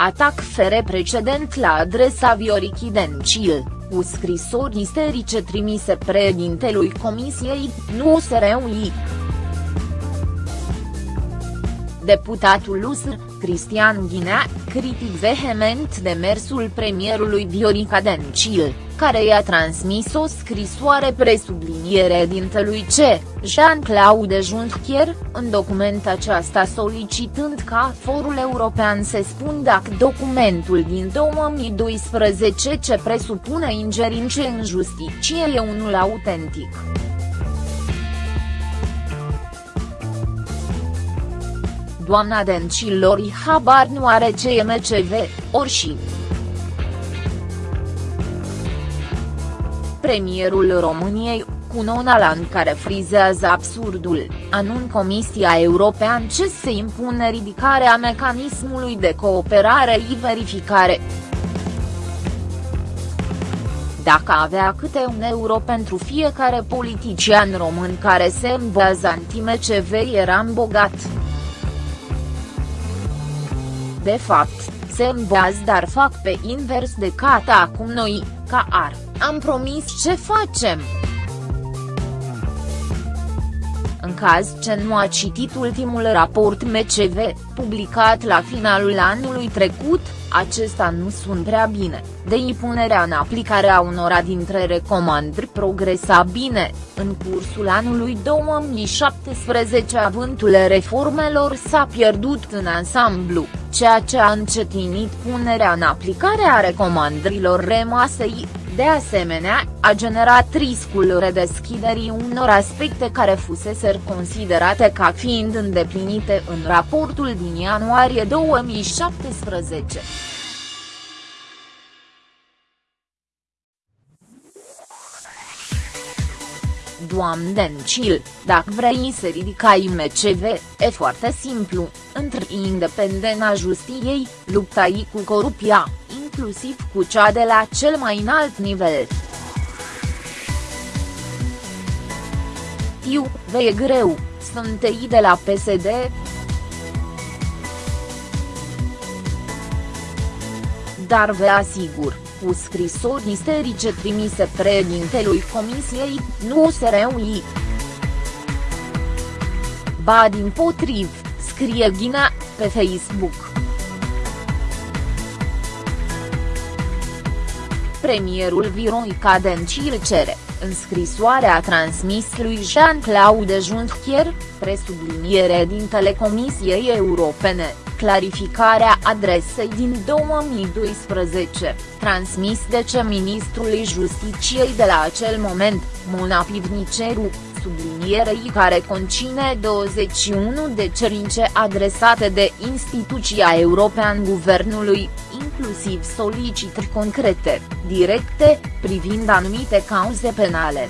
atac fere precedent la adresa Viorichi Dencil, cu scrisori isterice trimise președintelui Comisiei, nu SRUI. Deputatul USR, Cristian Ghinea, critic vehement demersul premierului Viorica Dencil, care i-a transmis o scrisoare presubliniere dintelui C, Jean-Claude Juncker, în document aceasta solicitând ca forul european să spun dacă documentul din 2012 ce presupune ingerințe în justiție e unul autentic. Doamna Dencilori habar nu are ce e MCV, ori și. Premierul României, cu Nonalan care frizează absurdul, anun Comisia Europeană ce se impune ridicarea mecanismului de cooperare și verificare. Dacă avea câte un euro pentru fiecare politician român care se învează anti-MCV eram bogat de fapt, se învează dar fac pe invers de cata acum noi, ca ar, am promis ce facem. În caz ce nu a citit ultimul raport MCV, publicat la finalul anului trecut, acesta nu sunt prea bine, de impunerea în aplicare a unora dintre recomandări progresa bine, în cursul anului 2017 avântul reformelor s-a pierdut în ansamblu, ceea ce a încetinit punerea în aplicare a recomandărilor rămase de asemenea, a generat riscul redeschiderii unor aspecte care fusese considerate ca fiind îndeplinite în raportul din ianuarie 2017. Doamne Dencil, dacă vrei să ridicai MCV, e foarte simplu, între independența justiției, luptai cu corupția, inclusiv cu cea de la cel mai înalt nivel. Tiu, vei greu, sunt ei de la PSD. Dar vă asigur, cu scrisori isterice trimise președintelui Comisiei, nu se reuni. Ba din potriv, scrie Ghina, pe Facebook. Premierul Viroica Dencil cere, în scrisoarea transmis lui Jean-Claude Juncker, presubliniere din Telecomisiei Europene, clarificarea adresei din 2012, transmis de ce ministrului Justiciei de la acel moment, Mona Pivniceru, sublinierei care concine 21 de cerințe adresate de instituția europeană guvernului, inclusiv solicitări concrete, directe, privind anumite cauze penale.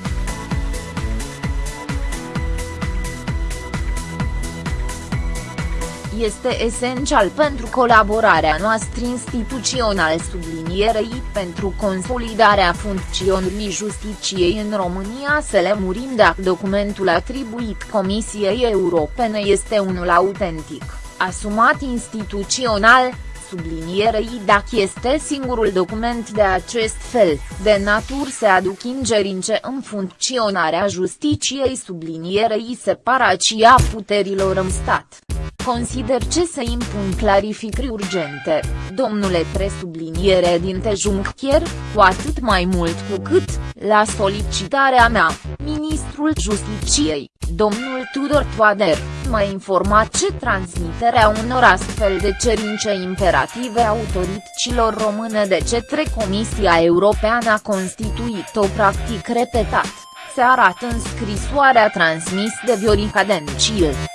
Este esențial pentru colaborarea noastră instituțională sublinierei pentru consolidarea funcționării justiciei în România să le murim dacă documentul atribuit Comisiei Europene este unul autentic, asumat instituțional, sublinierei dacă este singurul document de acest fel, de natur să aduc ingerințe în funcționarea justiciei sublinierei separația puterilor în stat. Consider ce să impun clarificări urgente, domnule presubliniere din Juncker, cu atât mai mult cu cât, la solicitarea mea, ministrul Justiciei, domnul Tudor Toader, m-a informat ce transmiterea unor astfel de cerințe imperative autorităților române de cetre Comisia Europeană a constituit o practic repetat, se arată în scrisoarea transmis de Viorica Dencil.